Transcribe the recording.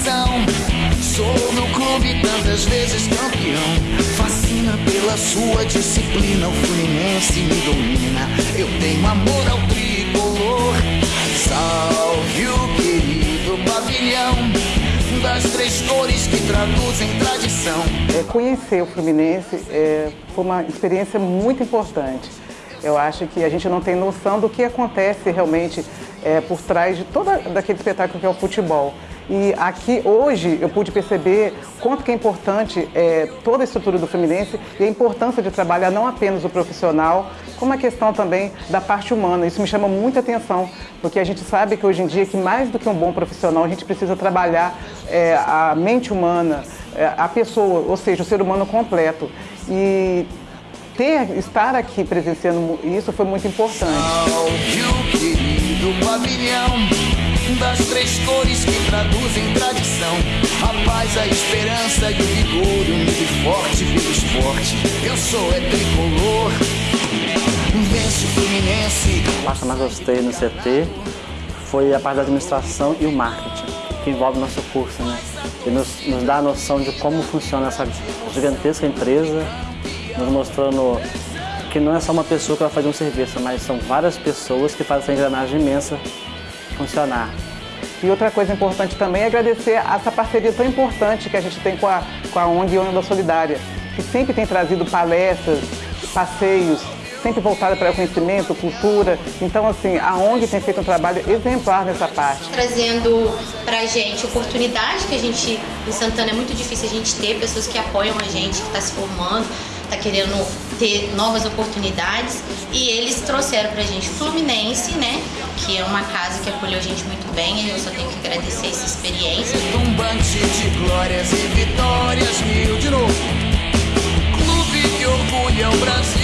tradição. Sou no clube tantas vezes campeão. Fascina pela sua disciplina. O Fluminense me domina. Eu tenho amor ao tricolor. Salve o querido pavilhão das três cores que traduzem tradição. É, conhecer o Fluminense é, foi uma experiência muito importante. Eu acho que a gente não tem noção do que acontece realmente é, por trás de todo daquele espetáculo que é o futebol. E aqui hoje eu pude perceber quanto que é importante é, toda a estrutura do Fluminense e a importância de trabalhar não apenas o profissional, como a questão também da parte humana. Isso me chama muita atenção, porque a gente sabe que hoje em dia que mais do que um bom profissional, a gente precisa trabalhar é, a mente humana, é, a pessoa, ou seja, o ser humano completo. E ter, estar aqui presenciando isso foi muito importante. Salve o querido pavilhão das três cores que traduzem tradição. A paz, a esperança e o vigor, unido forte pelo esporte. Eu sou é tricolor, vence o Fluminense. A parte que mais gostei no CT foi a parte da administração e o marketing, que envolve o nosso curso, né? E nos, nos dá a noção de como funciona essa gigantesca empresa, nos mostrando que não é só uma pessoa que vai fazer um serviço, mas são várias pessoas que fazem essa engrenagem imensa funcionar. E outra coisa importante também é agradecer essa parceria tão importante que a gente tem com a, com a ONG Onda Solidária, que sempre tem trazido palestras, passeios, sempre voltada para o conhecimento, cultura. Então, assim, a ONG tem feito um trabalho exemplar nessa parte. Trazendo para a gente oportunidade que a gente, em Santana, é muito difícil a gente ter pessoas que apoiam a gente, que está se formando, está querendo ter novas oportunidades. E eles trouxeram para a gente Fluminense, né? Que é uma casa que acolheu a gente muito bem. Eu só tenho que agradecer essa experiência. Retumbante de glórias e vitórias mil de novo. Clube que orgulha o Brasil,